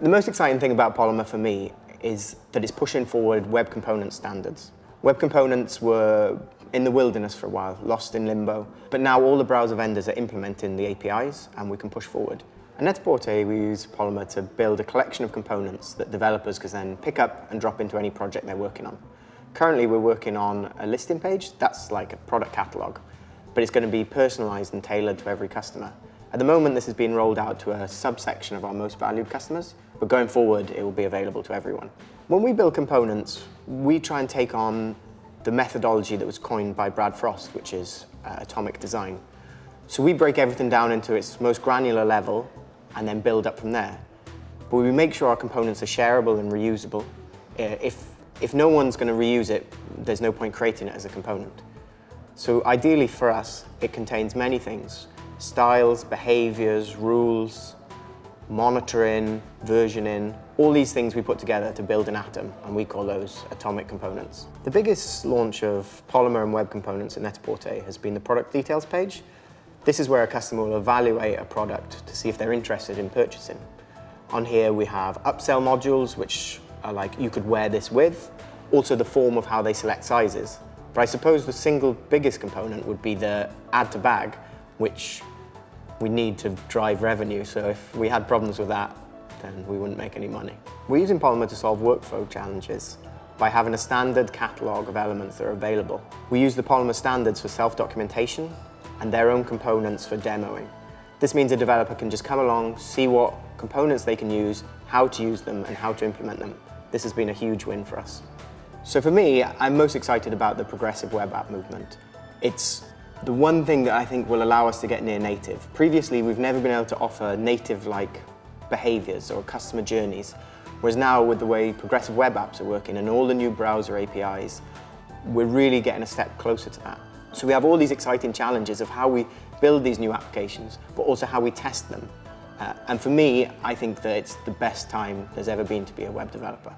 The most exciting thing about Polymer for me is that it's pushing forward web component standards. Web components were in the wilderness for a while, lost in limbo, but now all the browser vendors are implementing the APIs and we can push forward. At Net-a-Porter, we use Polymer to build a collection of components that developers can then pick up and drop into any project they're working on. Currently, we're working on a listing page. That's like a product catalog, but it's going to be personalized and tailored to every customer. At the moment, this is being rolled out to a subsection of our most valued customers, but going forward, it will be available to everyone. When we build components, we try and take on the methodology that was coined by Brad Frost, which is uh, atomic design. So we break everything down into its most granular level and then build up from there. But we make sure our components are shareable and reusable. Uh, if, if no one's going to reuse it, there's no point creating it as a component. So ideally for us, it contains many things. Styles, behaviors, rules, monitoring, versioning, all these things we put together to build an atom, and we call those atomic components. The biggest launch of Polymer and web components at Net-a-Porter has been the product details page, this is where a customer will evaluate a product to see if they're interested in purchasing. On here we have upsell modules, which are like you could wear this with, also the form of how they select sizes. But I suppose the single biggest component would be the add to bag, which we need to drive revenue. So if we had problems with that, then we wouldn't make any money. We're using Polymer to solve workflow challenges by having a standard catalogue of elements that are available. We use the Polymer standards for self-documentation and their own components for demoing. This means a developer can just come along, see what components they can use, how to use them, and how to implement them. This has been a huge win for us. So for me, I'm most excited about the progressive web app movement. It's the one thing that I think will allow us to get near native. Previously, we've never been able to offer native-like behaviors or customer journeys, whereas now with the way progressive web apps are working and all the new browser APIs, we're really getting a step closer to that. So we have all these exciting challenges of how we build these new applications, but also how we test them. Uh, and for me, I think that it's the best time there's ever been to be a web developer.